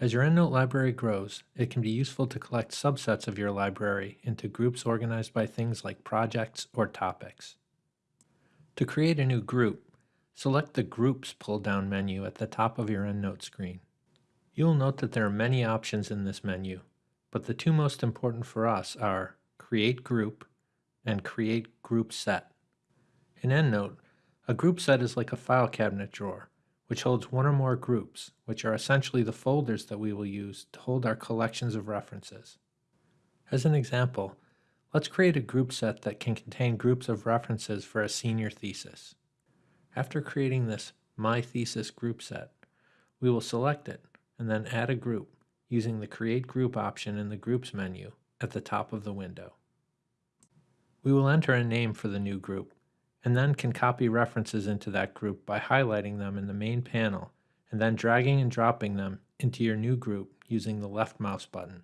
As your EndNote library grows, it can be useful to collect subsets of your library into groups organized by things like projects or topics. To create a new group, select the Groups pull-down menu at the top of your EndNote screen. You will note that there are many options in this menu, but the two most important for us are Create Group and Create Group Set. In EndNote, a group set is like a file cabinet drawer which holds one or more groups, which are essentially the folders that we will use to hold our collections of references. As an example, let's create a group set that can contain groups of references for a senior thesis. After creating this My Thesis group set, we will select it and then add a group using the Create Group option in the Groups menu at the top of the window. We will enter a name for the new group and then can copy references into that group by highlighting them in the main panel and then dragging and dropping them into your new group using the left mouse button.